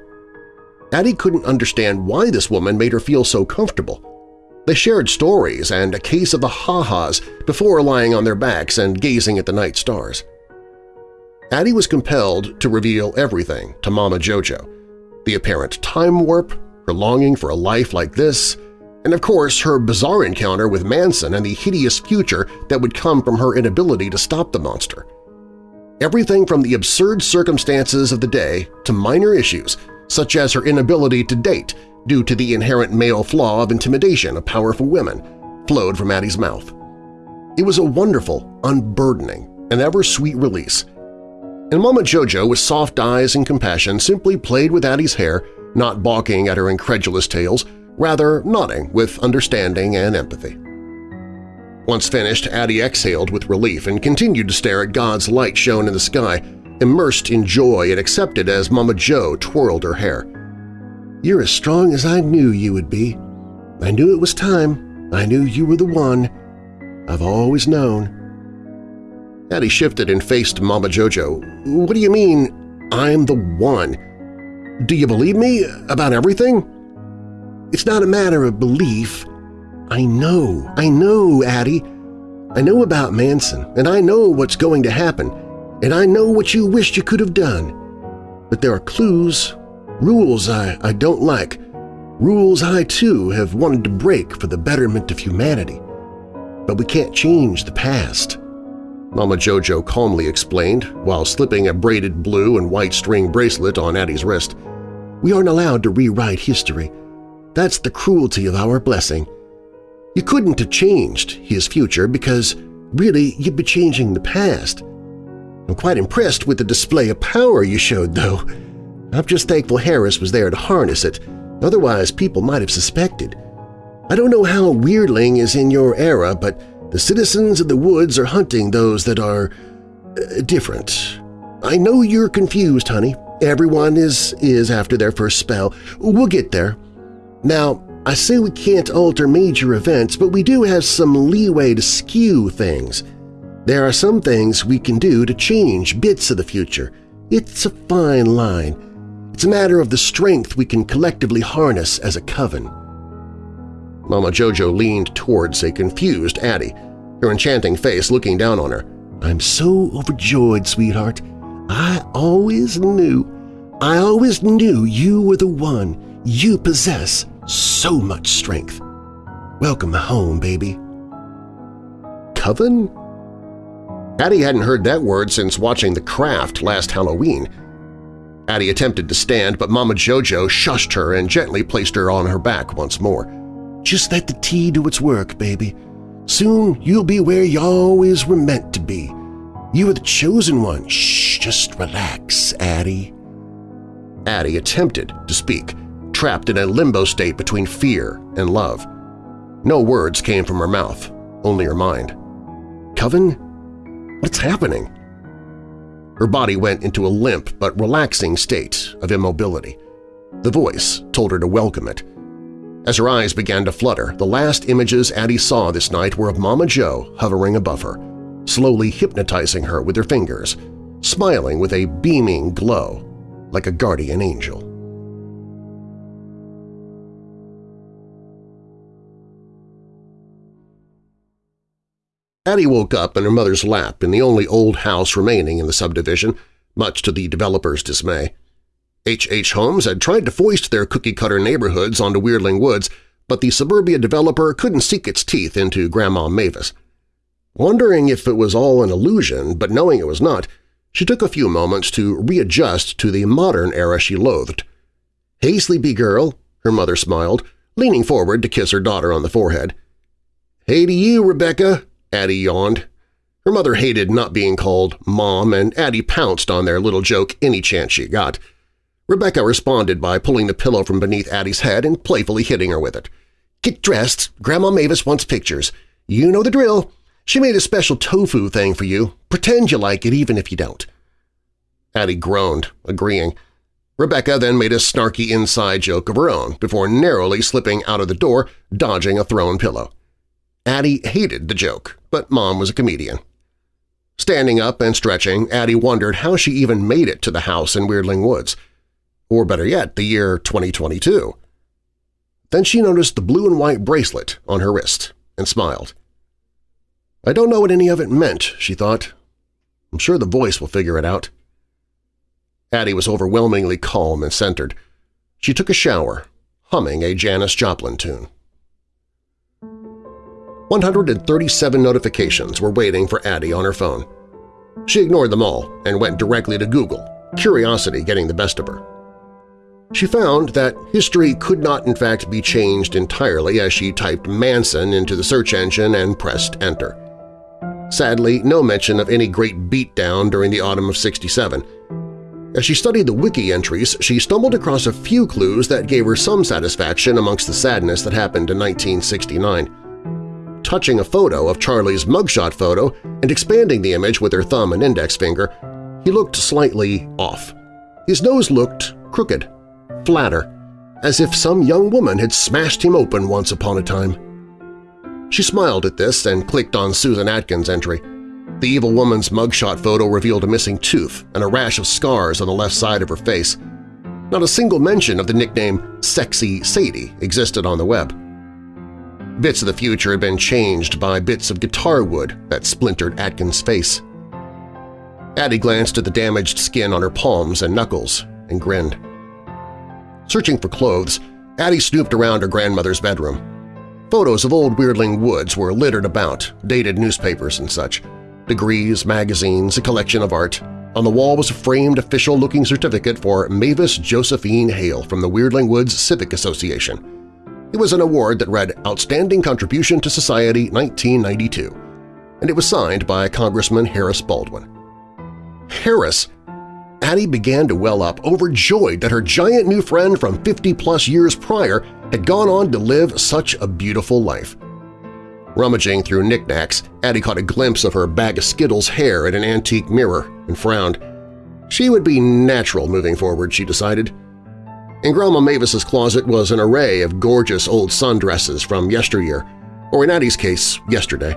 Addie couldn't understand why this woman made her feel so comfortable. They shared stories and a case of the ha-has before lying on their backs and gazing at the night stars. Addie was compelled to reveal everything to Mama Jojo, the apparent time warp, her longing for a life like this, and of course her bizarre encounter with Manson and the hideous future that would come from her inability to stop the monster. Everything from the absurd circumstances of the day to minor issues, such as her inability to date due to the inherent male flaw of intimidation of powerful women, flowed from Addie's mouth. It was a wonderful, unburdening, and ever-sweet release. And Mama Jojo, with soft eyes and compassion, simply played with Addie's hair, not balking at her incredulous tales, rather nodding with understanding and empathy. Once finished, Addie exhaled with relief and continued to stare at God's light shone in the sky, immersed in joy and accepted as Mama Joe twirled her hair. You're as strong as I knew you would be. I knew it was time. I knew you were the one. I've always known. Addie shifted and faced Mama Jojo. What do you mean, I'm the one? Do you believe me about everything? It's not a matter of belief. I know, I know, Addie. I know about Manson, and I know what's going to happen, and I know what you wished you could have done. But there are clues, rules I, I don't like, rules I too have wanted to break for the betterment of humanity. But we can't change the past. Mama Jojo calmly explained while slipping a braided blue and white string bracelet on Addie's wrist. We aren't allowed to rewrite history. That's the cruelty of our blessing. You couldn't have changed his future because, really, you'd be changing the past. I'm quite impressed with the display of power you showed, though. I'm just thankful Harris was there to harness it, otherwise people might have suspected. I don't know how Weirdling is in your era, but the citizens of the woods are hunting those that are… Uh, different. I know you're confused, honey. Everyone is, is after their first spell. We'll get there. Now, I say we can't alter major events, but we do have some leeway to skew things. There are some things we can do to change bits of the future. It's a fine line. It's a matter of the strength we can collectively harness as a coven. Mama Jojo leaned towards a confused Addie, her enchanting face looking down on her. I'm so overjoyed, sweetheart. I always knew, I always knew you were the one. You possess so much strength. Welcome home, baby. Coven? Addie hadn't heard that word since watching The Craft last Halloween. Addie attempted to stand, but Mama Jojo shushed her and gently placed her on her back once more. Just let the tea do its work, baby. Soon you'll be where you always were meant to be. You are the chosen one. Shh, just relax, Addie. Addie attempted to speak, trapped in a limbo state between fear and love. No words came from her mouth, only her mind. Coven? What's happening? Her body went into a limp but relaxing state of immobility. The voice told her to welcome it. As her eyes began to flutter, the last images Addie saw this night were of Mama Joe hovering above her, slowly hypnotizing her with her fingers, smiling with a beaming glow like a guardian angel. Addie woke up in her mother's lap in the only old house remaining in the subdivision, much to the developer's dismay. H. H. Holmes had tried to foist their cookie-cutter neighborhoods onto Weirdling Woods, but the suburbia developer couldn't sink its teeth into Grandma Mavis. Wondering if it was all an illusion, but knowing it was not, she took a few moments to readjust to the modern era she loathed. "'Hey, sleepy girl,' her mother smiled, leaning forward to kiss her daughter on the forehead. "'Hey to you, Rebecca,' Addie yawned. Her mother hated not being called Mom, and Addie pounced on their little joke any chance she got. Rebecca responded by pulling the pillow from beneath Addie's head and playfully hitting her with it. Get dressed. Grandma Mavis wants pictures. You know the drill. She made a special tofu thing for you. Pretend you like it even if you don't. Addie groaned, agreeing. Rebecca then made a snarky inside joke of her own before narrowly slipping out of the door, dodging a thrown pillow. Addie hated the joke, but Mom was a comedian. Standing up and stretching, Addie wondered how she even made it to the house in Weirdling Woods. Or better yet, the year 2022. Then she noticed the blue and white bracelet on her wrist and smiled. I don't know what any of it meant, she thought. I'm sure the voice will figure it out. Addie was overwhelmingly calm and centered. She took a shower, humming a Janis Joplin tune. 137 notifications were waiting for Addie on her phone. She ignored them all and went directly to Google, curiosity getting the best of her. She found that history could not in fact be changed entirely as she typed Manson into the search engine and pressed Enter. Sadly, no mention of any great beatdown during the autumn of 67. As she studied the wiki entries, she stumbled across a few clues that gave her some satisfaction amongst the sadness that happened in 1969. Touching a photo of Charlie's mugshot photo and expanding the image with her thumb and index finger, he looked slightly off. His nose looked crooked, flatter, as if some young woman had smashed him open once upon a time. She smiled at this and clicked on Susan Atkins' entry. The evil woman's mugshot photo revealed a missing tooth and a rash of scars on the left side of her face. Not a single mention of the nickname Sexy Sadie existed on the web. Bits of the future had been changed by bits of guitar wood that splintered Atkins' face. Addie glanced at the damaged skin on her palms and knuckles and grinned. Searching for clothes, Addie snooped around her grandmother's bedroom. Photos of old Weirdling Woods were littered about, dated newspapers and such. Degrees, magazines, a collection of art. On the wall was a framed official-looking certificate for Mavis Josephine Hale from the Weirdling Woods Civic Association. It was an award that read Outstanding Contribution to Society 1992, and it was signed by Congressman Harris Baldwin. Harris Addie began to well up, overjoyed that her giant new friend from 50-plus years prior had gone on to live such a beautiful life. Rummaging through knickknacks, Addie caught a glimpse of her bag of Skittles hair in an antique mirror and frowned. She would be natural moving forward, she decided. In Grandma Mavis's closet was an array of gorgeous old sundresses from yesteryear, or in Addie's case, yesterday.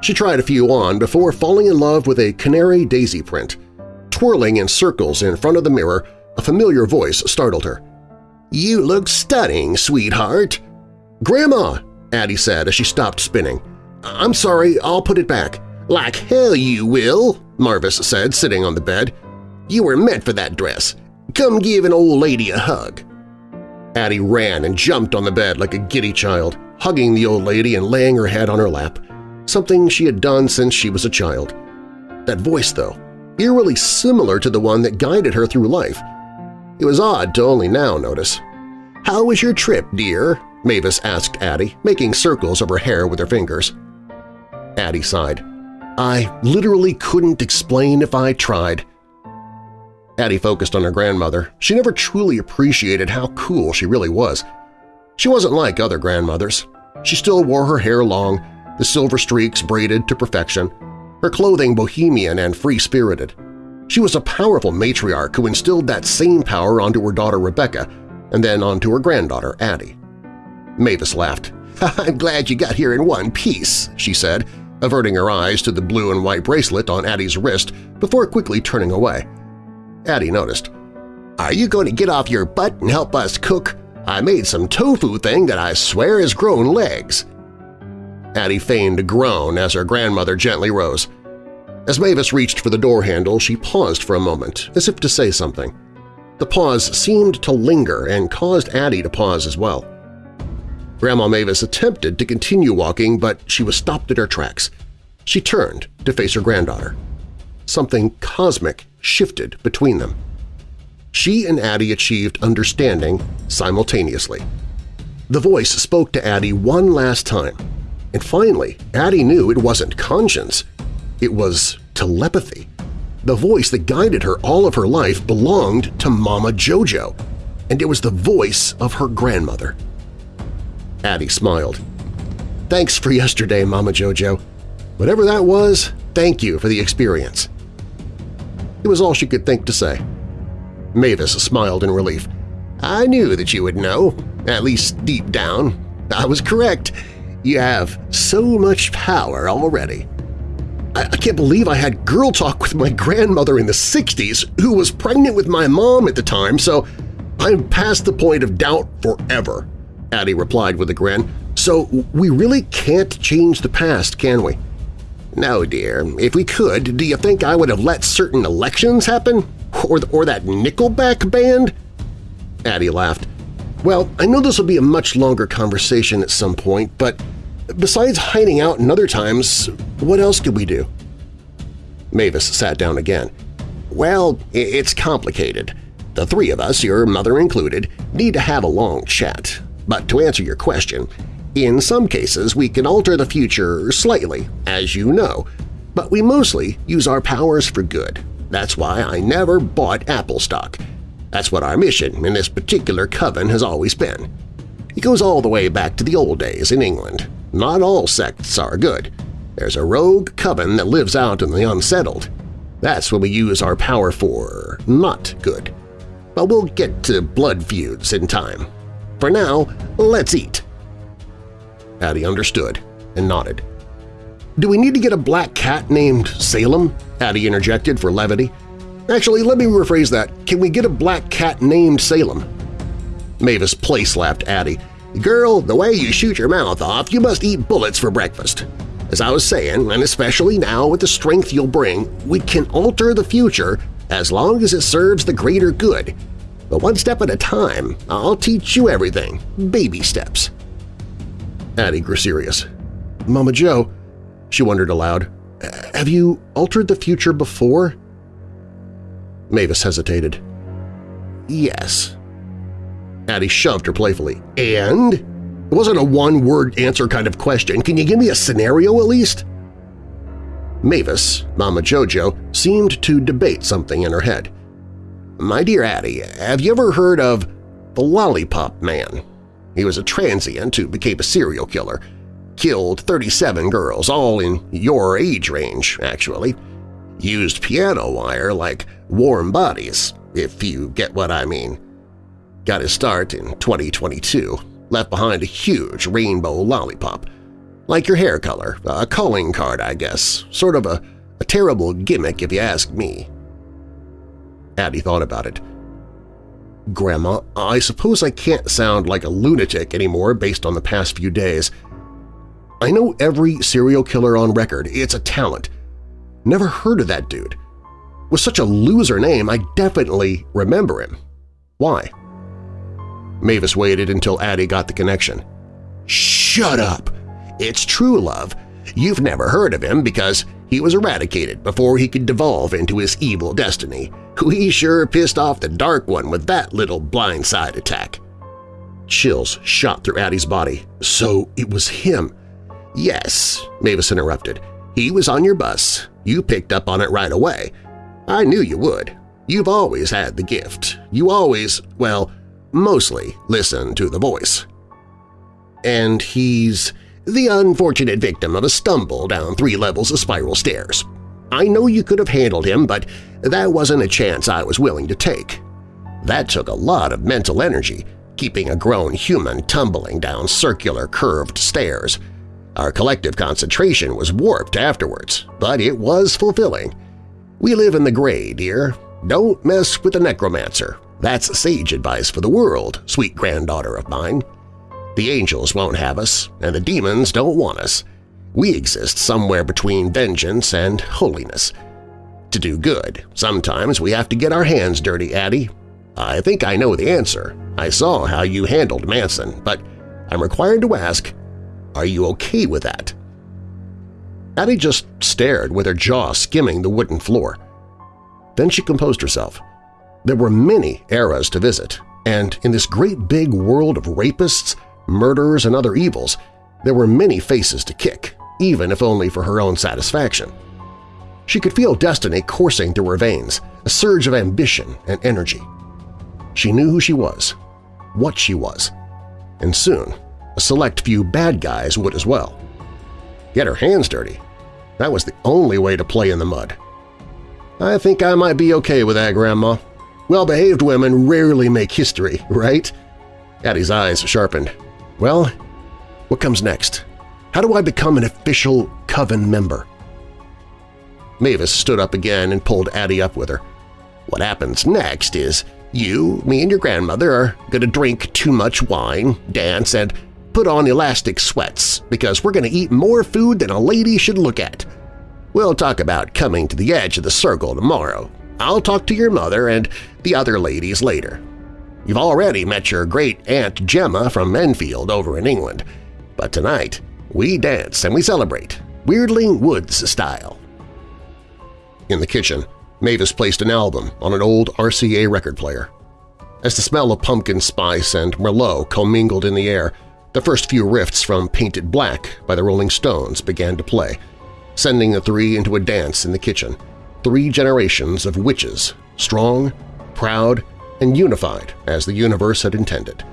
She tried a few on before falling in love with a canary daisy print – Twirling in circles in front of the mirror, a familiar voice startled her. "'You look stunning, sweetheart!' "'Grandma!' Addie said as she stopped spinning. "'I'm sorry, I'll put it back.' "'Like hell you will!' Mavis said, sitting on the bed. "'You were meant for that dress. Come give an old lady a hug.' Addie ran and jumped on the bed like a giddy child, hugging the old lady and laying her head on her lap, something she had done since she was a child. That voice, though, eerily similar to the one that guided her through life. It was odd to only now notice. "'How was your trip, dear?' Mavis asked Addie, making circles of her hair with her fingers. Addie sighed. I literally couldn't explain if I tried. Addie focused on her grandmother. She never truly appreciated how cool she really was. She wasn't like other grandmothers. She still wore her hair long, the silver streaks braided to perfection, her clothing bohemian and free-spirited. She was a powerful matriarch who instilled that same power onto her daughter Rebecca and then onto her granddaughter Addie. Mavis laughed. "'I'm glad you got here in one piece,' she said, averting her eyes to the blue and white bracelet on Addie's wrist before quickly turning away. Addie noticed. "'Are you going to get off your butt and help us cook? I made some tofu thing that I swear has grown legs.' Addie feigned a groan as her grandmother gently rose. As Mavis reached for the door handle, she paused for a moment, as if to say something. The pause seemed to linger and caused Addie to pause as well. Grandma Mavis attempted to continue walking, but she was stopped at her tracks. She turned to face her granddaughter. Something cosmic shifted between them. She and Addie achieved understanding simultaneously. The voice spoke to Addie one last time, And finally, Addie knew it wasn't conscience. It was telepathy. The voice that guided her all of her life belonged to Mama Jojo, and it was the voice of her grandmother. Addie smiled. Thanks for yesterday, Mama Jojo. Whatever that was, thank you for the experience. It was all she could think to say. Mavis smiled in relief. I knew that you would know, at least deep down. I was correct. You have so much power already. I, I can't believe I had girl talk with my grandmother in the 60s who was pregnant with my mom at the time, so I'm past the point of doubt forever, Addie replied with a grin. So we really can't change the past, can we? No, dear. If we could, do you think I would have let certain elections happen? Or, or that Nickelback band? Addie laughed. Well, I know this will be a much longer conversation at some point, but besides hiding out in other times, what else could we do? Mavis sat down again. Well, it's complicated. The three of us, your mother included, need to have a long chat. But to answer your question, in some cases we can alter the future slightly, as you know, but we mostly use our powers for good. That's why I never bought Apple stock. That's what our mission in this particular coven has always been. It goes all the way back to the old days in England. Not all sects are good. There's a rogue coven that lives out in the unsettled. That's what we use our power for not good. But we'll get to blood feuds in time. For now, let's eat. Addie understood and nodded. Do we need to get a black cat named Salem? Addie interjected for levity. Actually, let me rephrase that. Can we get a black cat named Salem? Mavis place-laughed Addie. Girl, the way you shoot your mouth off, you must eat bullets for breakfast. As I was saying, and especially now with the strength you'll bring, we can alter the future as long as it serves the greater good. But one step at a time, I'll teach you everything, baby steps. Addie grew serious. Mama Joe, she wondered aloud, have you altered the future before? Mavis hesitated. Yes. Addie shoved her playfully. And? It wasn't a one-word answer kind of question. Can you give me a scenario at least? Mavis, Mama Jojo, seemed to debate something in her head. My dear Addie, have you ever heard of the Lollipop Man? He was a transient who became a serial killer. Killed 37 girls, all in your age range, actually. Used piano wire like warm bodies, if you get what I mean. Got his start in 2022, left behind a huge rainbow lollipop. Like your hair color, a calling card, I guess, sort of a, a terrible gimmick if you ask me. Addie thought about it. Grandma, I suppose I can't sound like a lunatic anymore based on the past few days. I know every serial killer on record. It's a talent. Never heard of that dude. With such a loser name, I definitely remember him. Why? Mavis waited until Addie got the connection. Shut up! It's true love. You've never heard of him because he was eradicated before he could devolve into his evil destiny. We sure pissed off the Dark One with that little blindside attack. Chills shot through Addie's body. So it was him. Yes, Mavis interrupted. He was on your bus. You picked up on it right away. I knew you would. You've always had the gift. You always, well, mostly listen to the voice. And he's the unfortunate victim of a stumble down three levels of spiral stairs. I know you could have handled him, but that wasn't a chance I was willing to take. That took a lot of mental energy, keeping a grown human tumbling down circular curved stairs. Our collective concentration was warped afterwards, but it was fulfilling. We live in the gray, dear. Don't mess with the necromancer. That's sage advice for the world, sweet granddaughter of mine. The angels won't have us, and the demons don't want us. We exist somewhere between vengeance and holiness. To do good, sometimes we have to get our hands dirty, Addie. I think I know the answer. I saw how you handled Manson, but I'm required to ask, are you okay with that? Addie just stared with her jaw skimming the wooden floor. Then she composed herself. There were many eras to visit, and in this great big world of rapists, murderers, and other evils, There were many faces to kick, even if only for her own satisfaction. She could feel destiny coursing through her veins, a surge of ambition and energy. She knew who she was, what she was, and soon a select few bad guys would as well. Get her hands dirty. That was the only way to play in the mud. I think I might be okay with that, Grandma. Well-behaved women rarely make history, right? Addie's eyes sharpened. Well, what comes next? How do I become an official Coven member? Mavis stood up again and pulled Addie up with her. What happens next is you, me, and your grandmother are going to drink too much wine, dance, and put on elastic sweats because we're going to eat more food than a lady should look at. We'll talk about coming to the edge of the circle tomorrow. I'll talk to your mother and the other ladies later. You've already met your great-aunt Gemma from Enfield over in England, but tonight we dance and we celebrate, Weirdling Woods style. In the kitchen, Mavis placed an album on an old RCA record player. As the smell of pumpkin spice and Merlot commingled in the air, the first few riffs from Paint It Black by the Rolling Stones began to play, sending the three into a dance in the kitchen, three generations of witches, strong, proud, and unified as the universe had intended.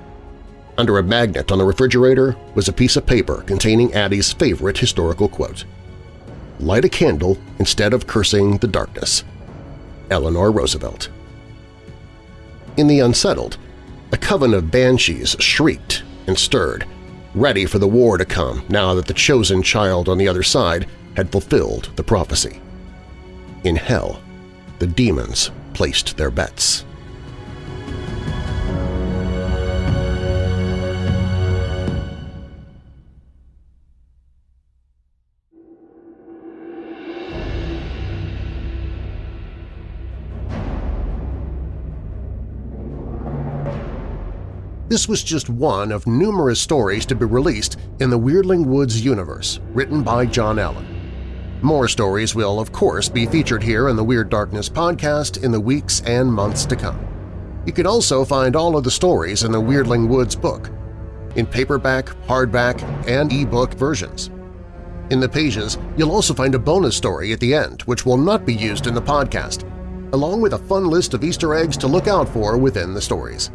Under a magnet on the refrigerator was a piece of paper containing Addie's favorite historical quote. Light a candle instead of cursing the darkness. Eleanor Roosevelt. In the unsettled, a coven of banshees shrieked and stirred, ready for the war to come now that the chosen child on the other side had fulfilled the prophecy. In hell, the demons placed their bets. This was just one of numerous stories to be released in the Weirdling Woods universe, written by John Allen. More stories will, of course, be featured here in the Weird Darkness podcast in the weeks and months to come. You can also find all of the stories in the Weirdling Woods book, in paperback, hardback, and ebook versions. In the pages, you'll also find a bonus story at the end which will not be used in the podcast, along with a fun list of Easter eggs to look out for within the stories.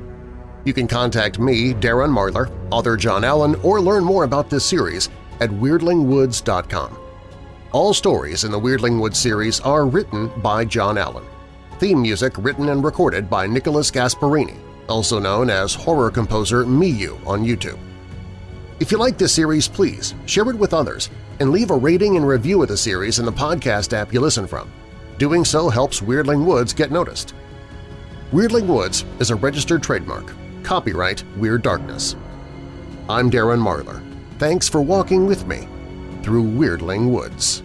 You can contact me, Darren Marlar, author John Allen, or learn more about this series at WeirdlingWoods.com. All stories in the Weirdling Woods series are written by John Allen. Theme music written and recorded by Nicholas Gasparini, also known as horror composer Myuu on YouTube. If you like this series, please share it with others and leave a rating and review of the series in the podcast app you listen from. Doing so helps Weirdling Woods get noticed. Weirdling Woods is a registered trademark Copyright Weird Darkness. I'm Darren Marlar. Thanks for walking with me through Weirdling Woods.